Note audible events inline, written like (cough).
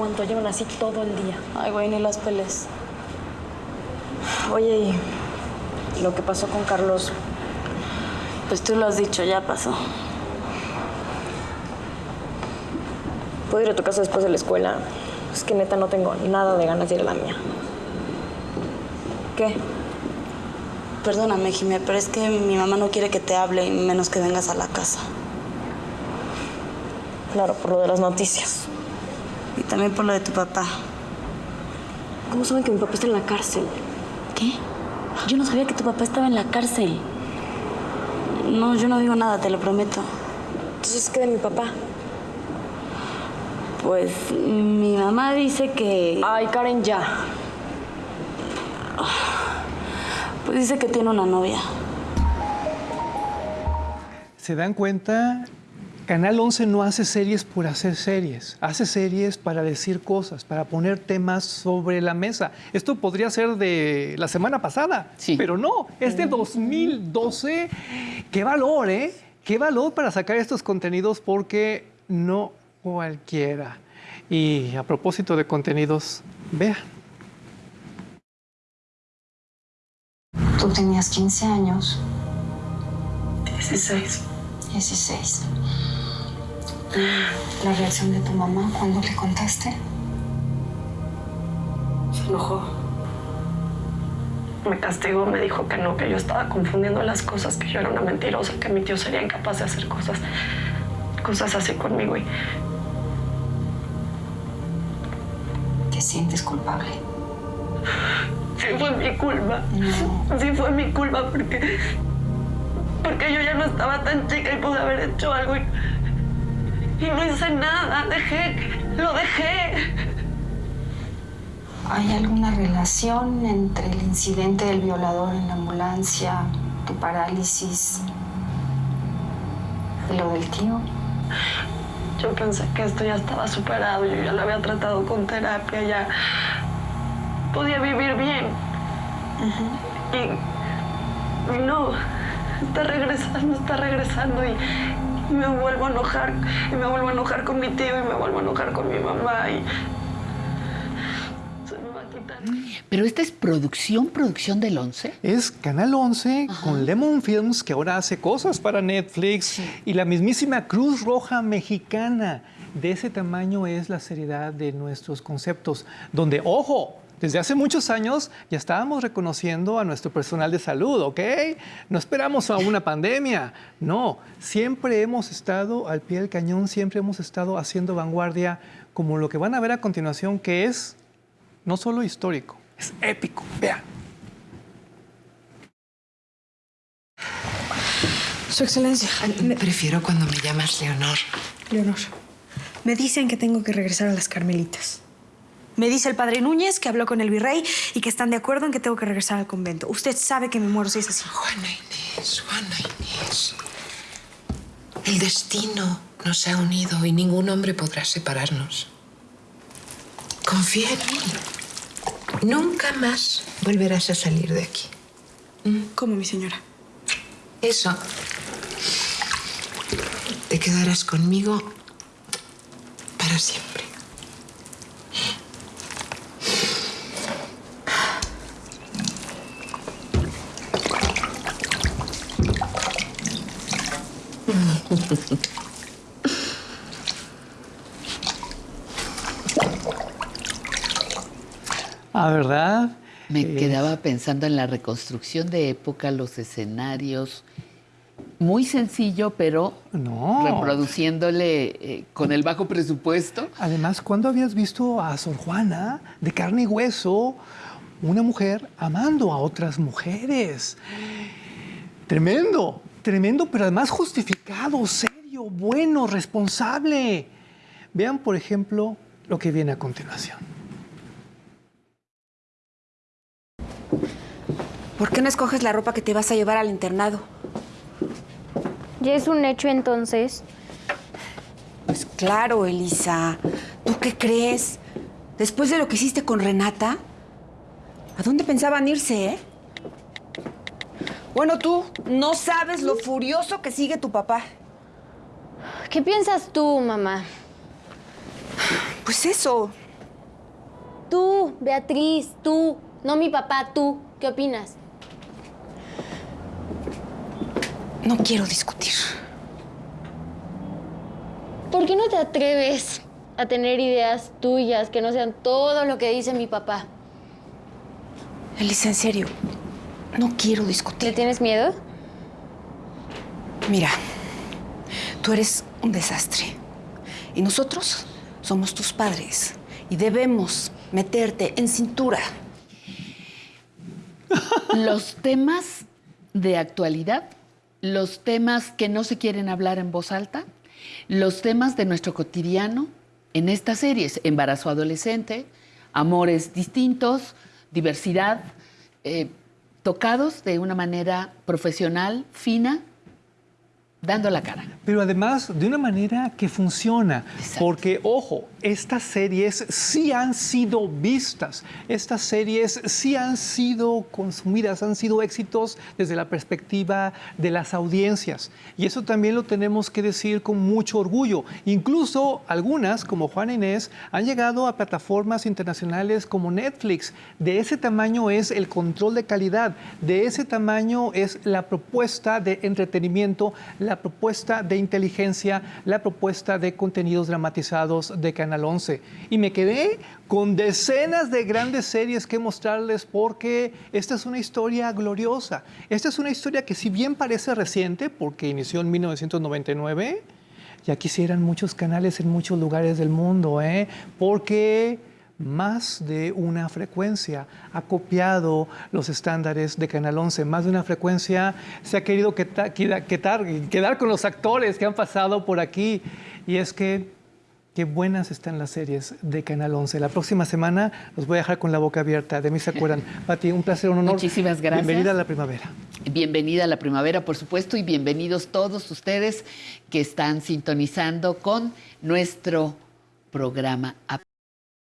cuánto llevan así todo el día. Ay, güey, ni las peles. Oye, y lo que pasó con Carlos, Pues tú lo has dicho, ya pasó. ¿puedo ir a tu casa después de la escuela? Es que neta no tengo nada de ganas de ir a la mía. ¿Qué? Perdóname, Jimé, pero es que mi mamá no quiere que te hable menos que vengas a la casa. Claro, por lo de las noticias. Y también por lo de tu papá. ¿Cómo saben que mi papá está en la cárcel? ¿Qué? Yo no sabía que tu papá estaba en la cárcel. No, yo no digo nada, te lo prometo. Entonces, ¿qué de mi papá? Pues mi mamá dice que... Ay, Karen, ya. Pues dice que tiene una novia. ¿Se dan cuenta? Canal 11 no hace series por hacer series, hace series para decir cosas, para poner temas sobre la mesa. Esto podría ser de la semana pasada, Sí. pero no, es de 2012. Qué valor, ¿eh? Qué valor para sacar estos contenidos porque no cualquiera. Y a propósito de contenidos, vean. Tú tenías 15 años, 16. 16. La reacción de tu mamá cuando le contaste. Se enojó. Me castigó, me dijo que no, que yo estaba confundiendo las cosas, que yo era una mentirosa, que mi tío sería incapaz de hacer cosas, cosas así conmigo. Y ¿Te sientes culpable? sí fue mi culpa. Sí fue mi culpa porque, porque yo ya no estaba tan chica y pude haber hecho algo y, y no hice nada. Dejé, lo dejé. ¿Hay alguna relación entre el incidente del violador en la ambulancia, tu parálisis y lo del tío? Yo pensé que esto ya estaba superado, yo ya lo había tratado con terapia, ya podía vivir bien. y, y no, está regresando, está regresando y, y me vuelvo a enojar, y me vuelvo a enojar con mi tío y me vuelvo a enojar con mi mamá y se me va a quitar. Pero esta es producción, producción del 11. Es Canal 11 con Lemon Films, que ahora hace cosas para Netflix, y la mismísima Cruz Roja Mexicana. De ese tamaño es la seriedad de nuestros conceptos, donde, ojo, desde hace muchos años ya estábamos reconociendo a nuestro personal de salud, ¿ok? No esperamos a una pandemia, no, siempre hemos estado al pie del cañón, siempre hemos estado haciendo vanguardia, como lo que van a ver a continuación, que es no solo histórico, es épico. Vean. Su Excelencia, me- Prefiero cuando me llamas Leonor. Leonor, me dicen que tengo que regresar a las Carmelitas. Me dice el padre Núñez que habló con el virrey y que están de acuerdo en que tengo que regresar al convento. Usted sabe que me muero si es así. Juana Inés, Juana Inés. El destino nos ha unido y ningún hombre podrá separarnos. Confía en mí. Nunca más volverás a salir de aquí. ¿Cómo, mi señora? Eso. Te quedarás conmigo para siempre. (laughs) Ah, ¿verdad? Me Eh, quedaba pensando en la reconstrucción de época, los escenarios. Muy sencillo, pero No. reproduciéndole eh, con el bajo presupuesto. Además, ¿cuándo habías visto a Sor Juana de carne y hueso, una mujer amando a otras mujeres? Tremendo, tremendo, pero además justificado, serio, bueno, responsable. Vean, por ejemplo, lo que viene a continuación. ¿Por qué no escoges la ropa que te vas a llevar al internado? Ya es un hecho entonces. Pues claro, Elisa. ¿Tú qué crees? Después de lo que hiciste con Renata, ¿a dónde pensaban irse, eh? Bueno, tú no sabes lo furioso que sigue tu papá. ¿Qué piensas tú, mamá? Pues eso, Tú, Beatriz, tú. No mi papá, tú. ¿Qué opinas? No quiero discutir. ¿Por qué no te atreves a tener ideas tuyas que no sean todo lo que dice mi papá? Elisa, en serio, no quiero discutir. ¿Le tienes miedo? Mira, tú eres un desastre. Y nosotros somos tus padres. Y debemos meterte en cintura. (laughs) Los temas de actualidad, los temas que no se quieren hablar en voz alta, los temas de nuestro cotidiano en estas series, embarazo adolescente, amores distintos, diversidad, eh, tocados de una manera profesional, fina, dando la cara. Pero además de una manera que funciona, Exacto. porque ojo, estas series sí han sido vistas, estas series sí han sido consumidas, han sido éxitos desde la perspectiva de las audiencias. Y eso también lo tenemos que decir con mucho orgullo. Incluso algunas, como Juana Inés, han llegado a plataformas internacionales como Netflix. De ese tamaño es el control de calidad, de ese tamaño es la propuesta de entretenimiento, la propuesta de inteligencia, la propuesta de contenidos dramatizados de Canal 11. Y me quedé con decenas de grandes series que mostrarles porque esta es una historia gloriosa. Esta es una historia que si bien parece reciente, porque inició en 1999, ya quisieran muchos canales en muchos lugares del mundo, ¿eh? porque más de una frecuencia ha copiado los estándares de Canal 11. Más de una frecuencia se ha querido quedar con los actores que han pasado por aquí. Y es que qué buenas están las series de Canal 11. La próxima semana los voy a dejar con la boca abierta. De mí se acuerdan. (laughs) Pati, un placer, un honor. Muchísimas gracias. Bienvenida a la primavera. Bienvenida a la primavera, por supuesto, y bienvenidos todos ustedes que están sintonizando con nuestro programa.